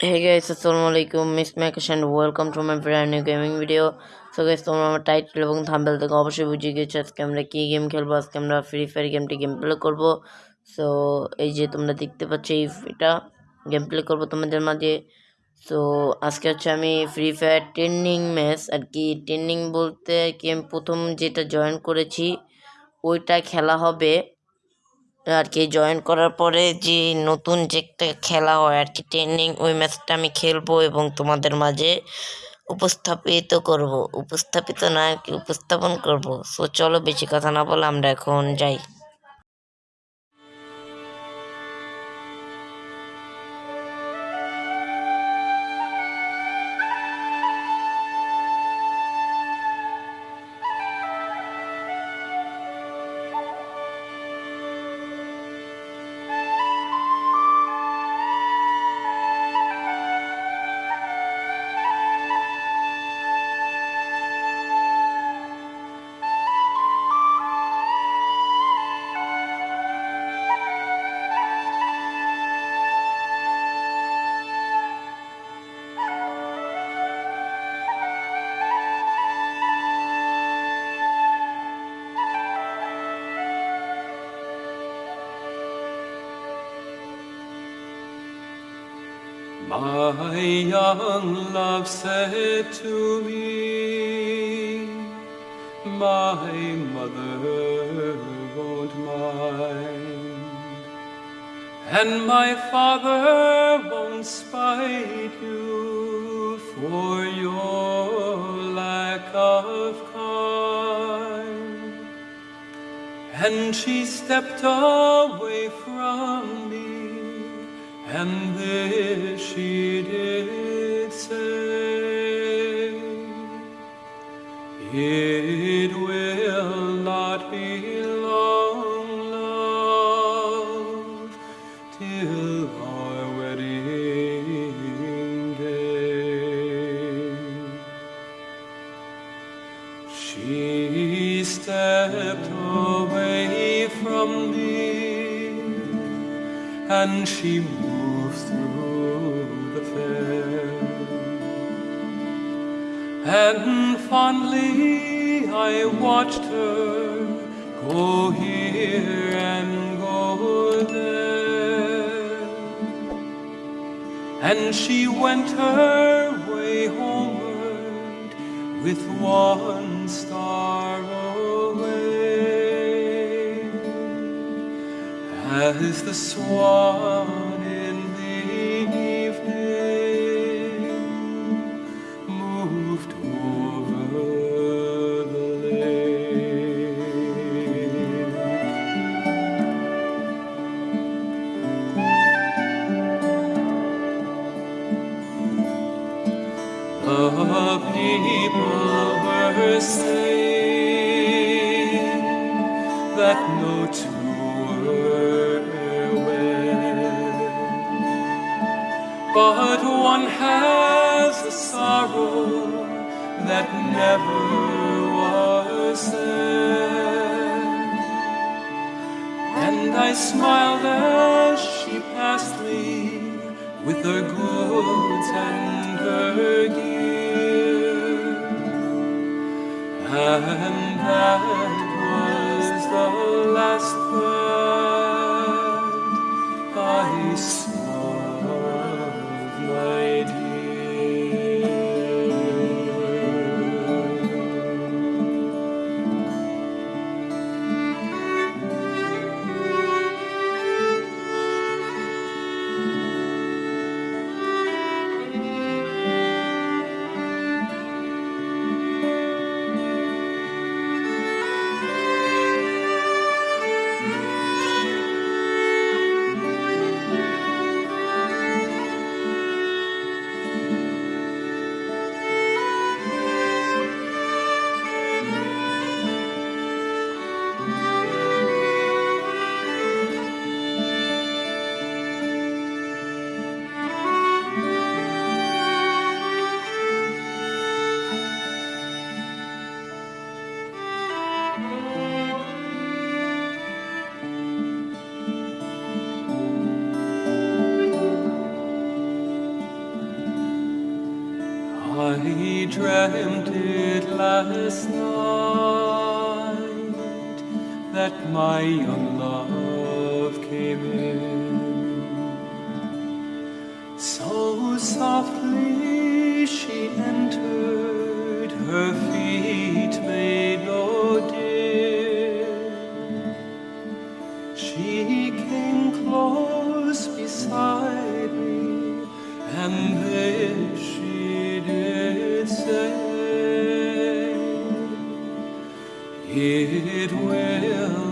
Hey guys, আলাইকুম miss Makesh and welcome to my brand new gaming video so guys তোমরা আমার title এবং thumbnail থেকে অবশ্যই বুঝে গেছো আজকে আমরা কী গেম খেলব আজকে আমরা ফ্রি ফায়ার গেমটি গেম প্লে করব সো এই যে তোমরা দেখতে পাচ্ছ এই এটা গেম প্লে করব তোমাদের মাঝে সো আজকে হচ্ছে আমি ফ্রি ফায়ার ট্রেন্ডিং ম্যাচ আর কি ট্রেন্ডিং বলতে কি আমি প্রথম যেটা জয়েন করেছি ওইটা খেলা হবে আর কি জয়েন করার পরে যে নতুন যে একটা খেলা হয় আর কি ট্রেনিং ওই ম্যাচটা আমি খেলব এবং তোমাদের মাঝে উপস্থাপিত করব। উপস্থাপিত না, কি উপস্থাপন করব? সো চলো বেশি কথা না বলে আমরা এখন যাই। My young love said to me, My mother won't mind, and my father won't spite you for your lack of kind. And she stepped away from and this she did say, It will not be long, love, till our wedding day. She stepped away from me and she And fondly I watched her go here and go there. And she went her way homeward with one star away. As the swan but one has a sorrow that never was said. And I smiled as she passed me with her goods dreamt it last night that my young love came in. So softly she entered, her feet made no din. She came close beside me, and It will